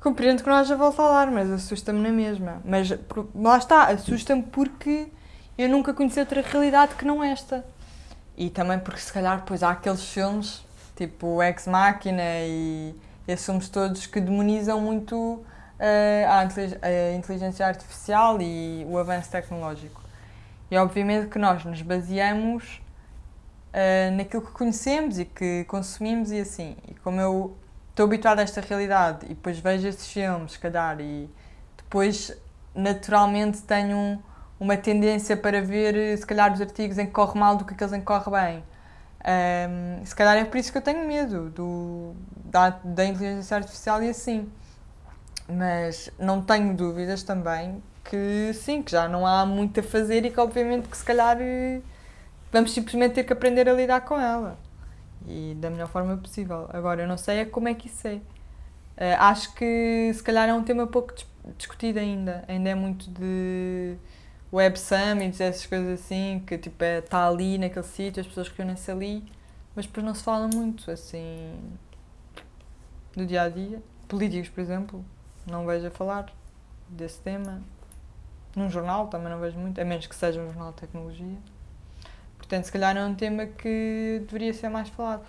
Compreendo que não haja volta a dar, mas assusta-me na mesma. Mas lá está, assusta-me porque eu nunca conheci outra realidade que não esta. E também porque se calhar depois há aqueles filmes, tipo Ex Machina e esses filmes todos que demonizam muito uh, a, a inteligência artificial e o avanço tecnológico. E obviamente que nós nos baseamos uh, naquilo que conhecemos e que consumimos e assim. E como eu estou habituada a esta realidade e depois vejo esses filmes, se calhar, e depois naturalmente tenho um, uma tendência para ver, se calhar, os artigos em que corre mal do que aqueles em que corre bem. Um, se calhar é por isso que eu tenho medo do, da, da inteligência artificial e assim. Mas não tenho dúvidas também que sim, que já não há muito a fazer e que obviamente que se calhar vamos simplesmente ter que aprender a lidar com ela e da melhor forma possível. Agora, eu não sei é como é que isso é. Uh, acho que se calhar é um tema pouco dis discutido ainda. Ainda é muito de web summits, essas coisas assim, que tipo está é, tá ali naquele sítio, as pessoas reúnem-se ali, mas depois não se fala muito assim do dia a dia. Políticos, por exemplo, não vejo a falar desse tema. Num jornal também não vejo muito, a menos que seja um jornal de tecnologia. Portanto, se calhar é um tema que deveria ser mais falado.